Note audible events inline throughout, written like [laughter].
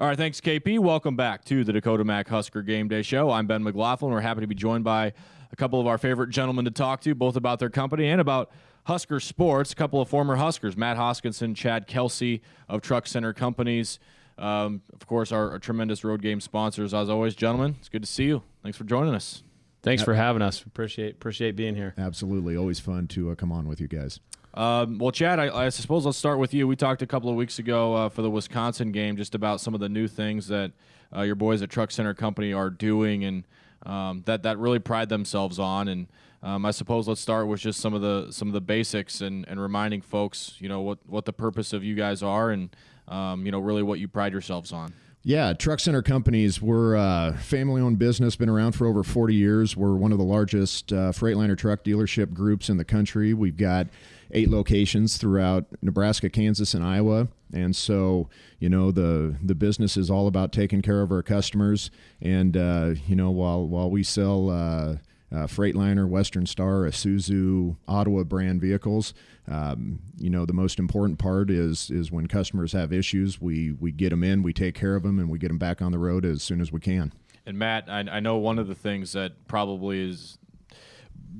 All right, thanks, KP. Welcome back to the Dakota Mac Husker Game Day Show. I'm Ben McLaughlin. We're happy to be joined by a couple of our favorite gentlemen to talk to, both about their company and about Husker sports. A couple of former Huskers, Matt Hoskinson, Chad Kelsey of Truck Center Companies. Um, of course, our, our, tremendous road game sponsors. As always, gentlemen, it's good to see you. Thanks for joining us. Thanks for having us. Appreciate appreciate being here. Absolutely, always fun to uh, come on with you guys. Um, well, Chad, I, I, suppose let's start with you. We talked a couple of weeks ago uh, for the Wisconsin game just about some of the new things that uh, your boys at Truck Center Company are doing and um, that that really pride themselves on. And um, I suppose let's start with just some of the some of the basics and, and reminding folks, you know, what what the purpose of you guys are and um, you know really what you pride yourselves on. Yeah, Truck Center Companies. We're a family owned business, been around for over 40 years. We're one of the largest uh, Freightliner truck dealership groups in the country. We've got eight locations throughout Nebraska, Kansas, and Iowa. And so, you know, the the business is all about taking care of our customers. And uh, you know, while while we sell uh, uh, Freightliner, Western Star, Isuzu, Ottawa brand vehicles. Um, you know, the most important part is is when customers have issues, we we get them in, we take care of them, and we get them back on the road as soon as we can. And Matt, I, I know one of the things that probably is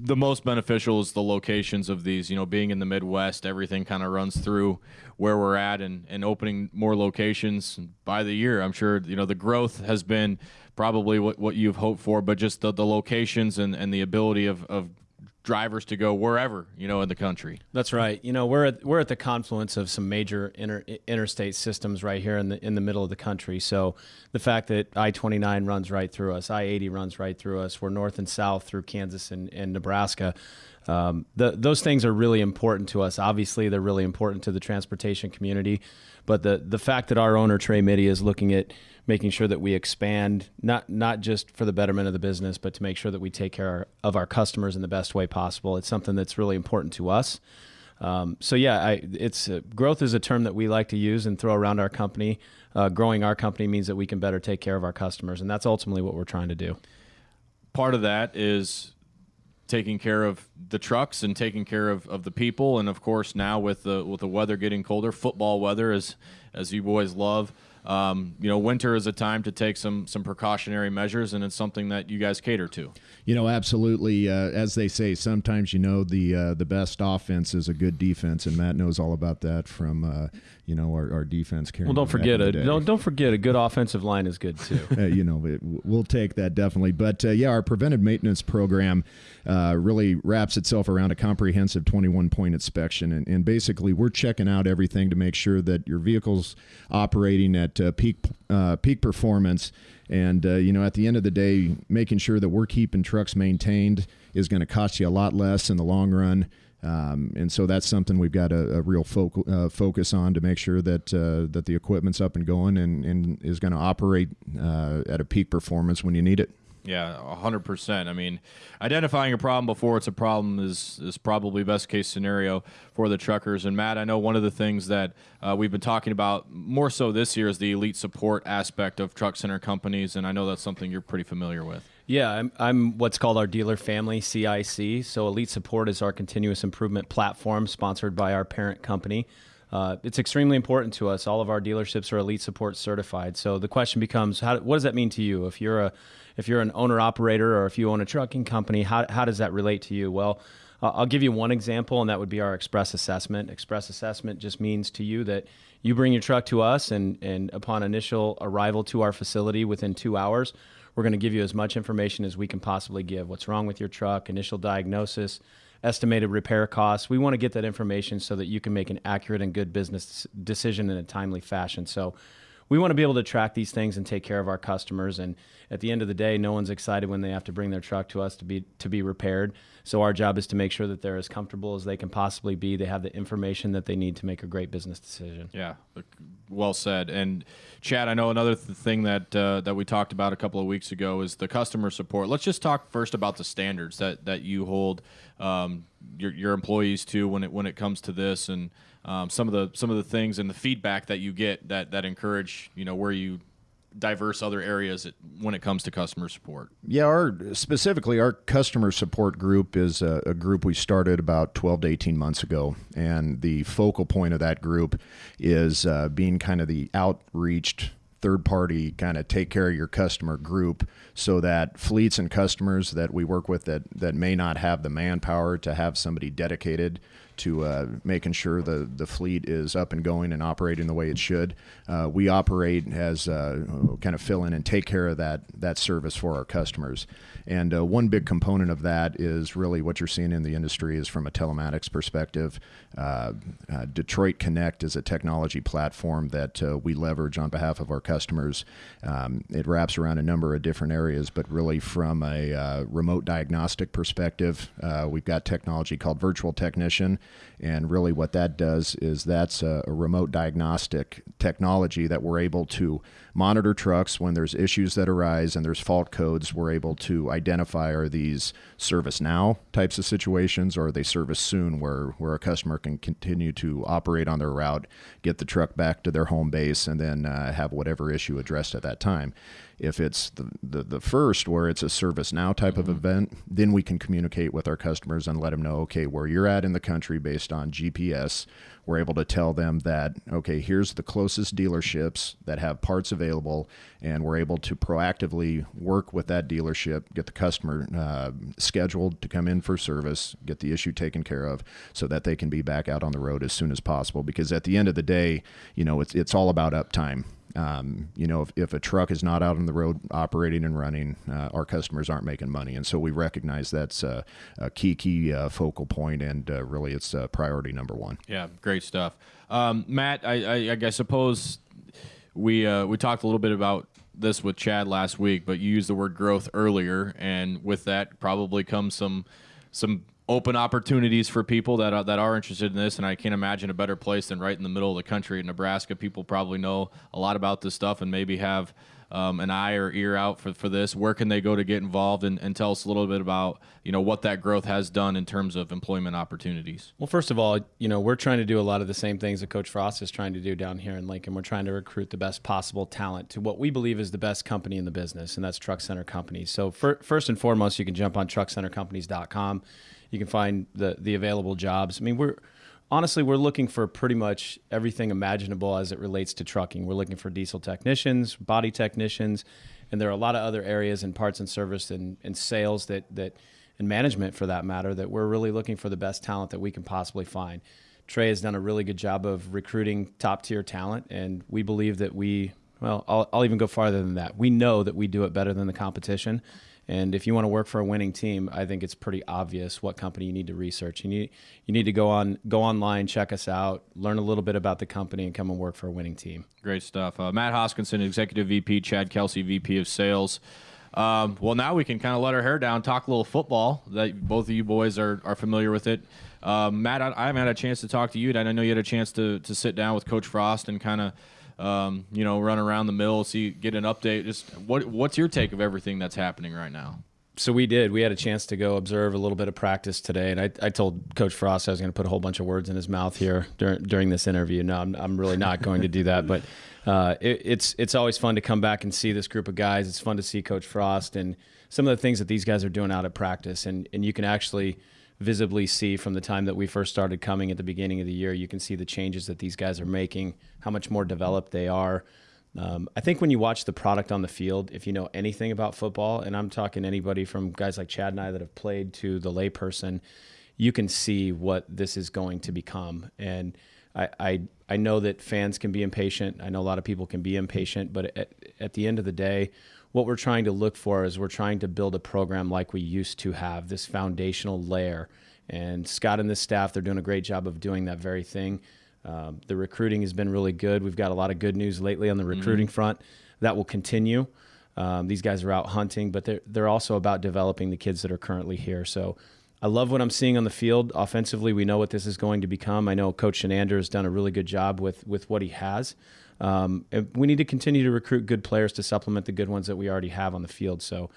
the most beneficial is the locations of these. You know, being in the Midwest, everything kind of runs through where we're at, and, and opening more locations by the year. I'm sure you know the growth has been probably what, what you've hoped for, but just the, the locations and, and the ability of, of drivers to go wherever you know in the country. That's right. You know, we're at, we're at the confluence of some major inter, interstate systems right here in the in the middle of the country. So the fact that I-29 runs right through us, I-80 runs right through us, we're north and south through Kansas and, and Nebraska. Um, the, those things are really important to us. Obviously, they're really important to the transportation community. But the the fact that our owner Trey Mytty is looking at making sure that we expand not not just for the betterment of the business, but to make sure that we take care of our customers in the best way possible. It's something that's really important to us. Um, so yeah, I, it's uh, growth is a term that we like to use and throw around our company. Uh, growing our company means that we can better take care of our customers, and that's ultimately what we're trying to do. Part of that is taking care of the trucks and taking care of, of the people and of course now with the with the weather getting colder football weather as as you boys love um, you know, winter is a time to take some some precautionary measures, and it's something that you guys cater to. You know, absolutely. Uh, as they say, sometimes you know the uh, the best offense is a good defense, and Matt knows all about that from uh, you know our, our defense. Well, don't forget it. Don't don't forget a good offensive line is good too. [laughs] Uh, you know, it, we'll take that definitely. But uh, yeah, our preventive maintenance program uh, really wraps itself around a comprehensive 21 point inspection, and, and basically we're checking out everything to make sure that your vehicle's operating at at uh, peak uh, peak performance. And uh, you know, at the end of the day, making sure that we're keeping trucks maintained is going to cost you a lot less in the long run. Um, and so that's something we've got a, a real uh, focus on to make sure that uh, that the equipment's up and going and, and is going to operate uh, at a peak performance when you need it. Yeah, hundred percent. I mean, identifying a problem before it's a problem is is probably best case scenario for the truckers. And Matt, I know one of the things that uh, we've been talking about more so this year is the elite support aspect of truck center companies, and I know that's something you're pretty familiar with. Yeah, I'm, I'm what's called our dealer family CIC. So Elite Support is our continuous improvement platform sponsored by our parent company. Uh, it's extremely important to us. All of our dealerships are Elite Support certified. So the question becomes, how, what does that mean to you? If you're a if you're an owner operator or if you own a trucking company, how, how does that relate to you? Well, I'll give you one example, and that would be our express assessment. Express assessment just means to you that you bring your truck to us, and, and upon initial arrival to our facility within two hours, we're going to give you as much information as we can possibly give. What's wrong with your truck, initial diagnosis, estimated repair costs. We want to get that information so that you can make an accurate and good business decision in a timely fashion. So we want to be able to track these things and take care of our customers. And at the end of the day, no one's excited when they have to bring their truck to us to be to be repaired. So our job is to make sure that they're as comfortable as they can possibly be. They have the information that they need to make a great business decision. Yeah, well said. And Chad, I know another th- thing that uh, that we talked about a couple of weeks ago is the customer support. Let's just talk first about the standards that that you hold um, your your employees to when it when it comes to this and um, some of the some of the things and the feedback that you get that that encourage you know where you diverse other areas when it comes to customer support? Yeah, our specifically our customer support group is a, a, group we started about 12 to 18 months ago, and the focal point of that group is uh, being kind of the outreached third party kind of take care of your customer group so that fleets and customers that we work with that, that may not have the manpower to have somebody dedicated to uh, making sure the, the fleet is up and going and operating the way it should. Uh, we operate as uh, kind of fill in and take care of that that service for our customers. And uh, one big component of that is really what you're seeing in the industry is from a telematics perspective. Uh, Detroit Connect is a technology platform that we leverage on behalf of our customers. Um, it wraps around a number of different areas, but really from a remote diagnostic perspective, we've got technology called Virtual Technician and really, what that does is that's a, a, remote diagnostic technology that we're able to monitor trucks when there's issues that arise and there's fault codes. We're able to identify are these service now types of situations or are they service soon where, where a customer can continue to operate on their route, get the truck back to their home base, and then uh, have whatever issue addressed at that time. If it's the, the, the first, where it's a service now type mm-hmm. of event, then we can communicate with our customers and let them know, okay, where you're at in the country based on GPS, we're able to tell them that, okay, here's the closest dealerships that have parts available, and we're able to proactively work with that dealership, get the customer uh, scheduled to come in for service, get the issue taken care of, so that they can be back out on the road as soon as possible. Because at the end of the day, you know, it's, it's all about uptime. Um, you know, if, if, a truck is not out on the road operating and running, uh, our customers aren't making money. And so we recognize that's a, a key, key uh, focal point, and uh, really it's priority number one. Yeah, great stuff. Um, Matt, I, I, I, suppose we, uh, we talked a little bit about this with Chad last week, but you used the word growth earlier, and with that probably comes some some open opportunities for people that are, that are interested in this. And I can't imagine a better place than right in the middle of the country in Nebraska. People probably know a lot about this stuff and maybe have um, an eye or ear out for, for this. Where can they go to get involved and, and tell us a little bit about you know what that growth has done in terms of employment opportunities? Well, first of all, you know we're trying to do a lot of the same things that Coach Frost is trying to do down here in Lincoln. We're trying to recruit the best possible talent to what we believe is the best company in the business, and that's Truck Center Companies. So for, first and foremost, you can jump on truckcentercompanies.com you can find the the available jobs. I mean, we're honestly we're looking for pretty much everything imaginable as it relates to trucking. We're looking for diesel technicians, body technicians, and there are a lot of other areas in parts and service and, and sales that that and management for that matter that we're really looking for the best talent that we can possibly find. Trey has done a really good job of recruiting top tier talent, and we believe that we well, I'll, I'll even go farther than that. We know that we do it better than the competition and if you want to work for a winning team, I think it's pretty obvious what company you need to research. You need you need to go on go online, check us out, learn a little bit about the company, and come and work for a winning team. Great stuff. Uh, Matt Hoskinson, Executive VP, Chad Kelsey, VP of Sales. Um, well, now we can kind of let our hair down, talk a little football. That both of you boys are, are familiar with it. Um, Matt, I, I, haven't had a chance to talk to you, and I know you had a chance to to sit down with Coach Frost and kind of um, you know, run around the mill, see, get an update. Just what what's your take of everything that's happening right now? So we did. We had a chance to go observe a little bit of practice today, and I, I told Coach Frost I was going to put a whole bunch of words in his mouth here during during this interview. No, I'm, I'm really not going to do that. But uh, it, it's it's always fun to come back and see this group of guys. It's fun to see Coach Frost and some of the things that these guys are doing out at practice, and and you can actually visibly see from the time that we first started coming at the beginning of the year. You can see the changes that these guys are making, how much more developed they are. Um, I think when you watch the product on the field, if you know anything about football, and I'm talking anybody from guys like Chad and I that have played to the layperson, you can see what this is going to become. And I, I, I know that fans can be impatient. I know a lot of people can be impatient, but at, at the end of the day, what we're trying to look for is we're trying to build a program like we used to have, this foundational layer. And Scott and this staff, they're doing a great job of doing that very thing. Um, the recruiting has been really good. We've got a lot of good news lately on the mm-hmm. recruiting mm-hmm. front. That will continue. Um, these guys are out hunting, but they're, they're also about developing the kids that are currently here. So I love what I'm seeing on the field. Offensively, we know what this is going to become. I know Coach Shenander has done a really good job with, with what he has. Um, we need to continue to recruit good players to supplement the good ones that we already have on the field. So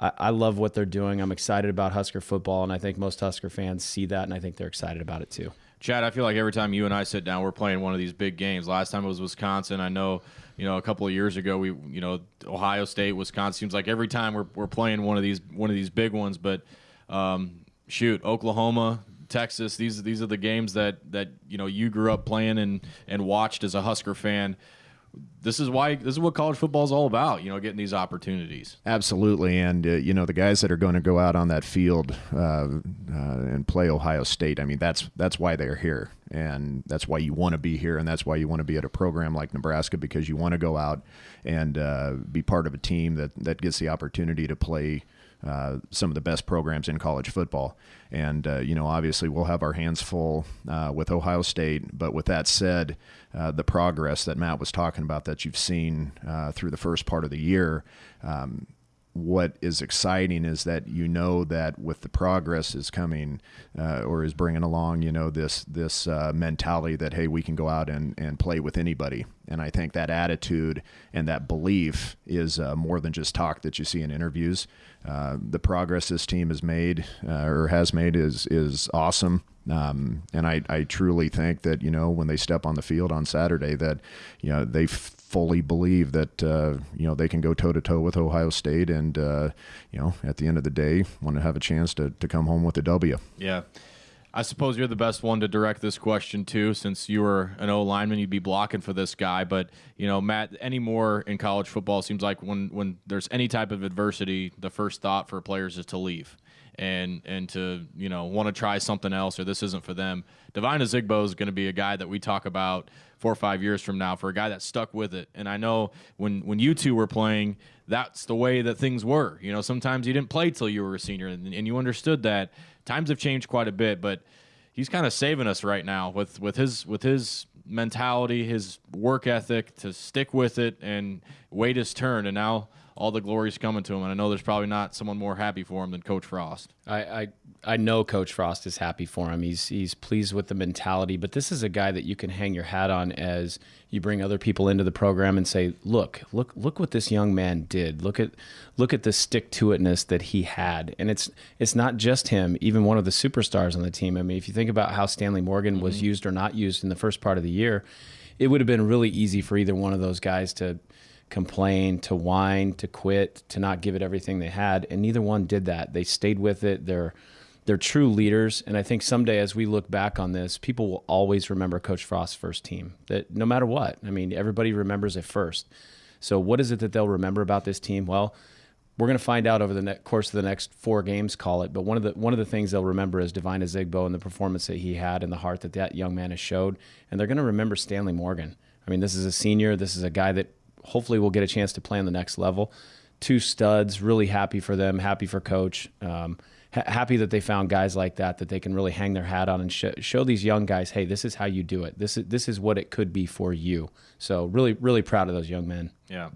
I, I, love what they're doing. I'm excited about Husker football, and I think most Husker fans see that, and I think they're excited about it too. Chad, I feel like every time you and I sit down, we're playing one of these big games. Last time it was Wisconsin. I know, you know, a couple of years ago, we, you know, Ohio State, Wisconsin. Seems like every time we're, we're playing one of these one of these big ones. But um, shoot, Oklahoma, Texas. These these are the games that that you know you grew up playing and and watched as a Husker fan. this is why this is what college football is all about. You know, getting these opportunities. Absolutely, and uh, you know the guys that are going to go out on that field uh, uh, and play Ohio State. I mean, that's that's why they're here, and that's why you want to be here, and that's why you want to be at a program like Nebraska because you want to go out and uh, be part of a team that that gets the opportunity to play uh, some of the best programs in college football. And, uh, you know, obviously we'll have our hands full uh, with Ohio State. But with that said, uh, the progress that Matt was talking about that you've seen uh, through the first part of the year, um, what is exciting is that you know that with the progress is coming uh, or is bringing along, you know, this this uh, mentality that hey, we can go out and, and play with anybody. And I think that attitude and that belief is uh, more than just talk that you see in interviews. Uh, the progress this team has made uh, or has made is is awesome. Um, and I, I truly think that you know when they step on the field on Saturday that you know they fully believe that uh, you know they can go toe to toe with Ohio State, and uh, you know at the end of the day want to have a chance to, to come home with a W. Yeah. I suppose you're the best one to direct this question to, since you were an O lineman, you'd be blocking for this guy. But you know, Matt, anymore in college football seems like when when there's any type of adversity, the first thought for players is to leave and and to you know want to try something else or this isn't for them. Devine Ozigbo is going to be a guy that we talk about four or five years from now for a guy that stuck with it. And I know when when you two were playing, that's the way that things were. You know, sometimes you didn't play till you were a senior, and, and you understood that. Times have changed quite a bit, but he's kind of saving us right now with with his with his mentality, his work ethic to stick with it and wait his turn. And now all the glory's coming to him. And I know there's probably not someone more happy for him than Coach Frost. I, I, I know Coach Frost is happy for him. He's he's pleased with the mentality, but this is a guy that you can hang your hat on as you bring other people into the program and say, look, look, look what this young man did. Look at look at the stick to itness that he had. And it's it's not just him, even one of the superstars on the team. I mean, if you think about how Stanley Morgan was mm-hmm. used or not used in the first part of the year, it would have been really easy for either one of those guys to complain, to whine, to quit, to not give it everything they had, and neither one did that. They stayed with it. They're they're true leaders, and I think someday as we look back on this, people will always remember Coach Frost's first team. That no matter what, I mean, everybody remembers it first. So what is it that they'll remember about this team? Well, we're going to find out over the course of the next four games, call it. But one of the one of the things they'll remember is Devine Ozigbo and the performance that he had and the heart that that young man has showed. And they're going to remember Stanley Morgan. I mean, this is a senior. This is a guy that hopefully we'll get a chance to play on the next level. Two studs, really happy for them, happy for coach. Um, ha- happy that they found guys like that that they can really hang their hat on and sh- show these young guys, hey, this is how you do it. This is this is what it could be for you. So really, really proud of those young men. Yeah.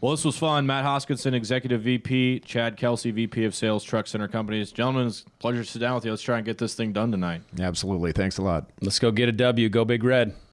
Well, this was fun. Matt Hoskinson, Executive VP, Chad Kelsey, VP of Sales, Truck Center Companies. Gentlemen, it's a pleasure to sit down with you. Let's try and get this thing done tonight. Absolutely. Thanks a lot. Let's go get a W. Go Big Red.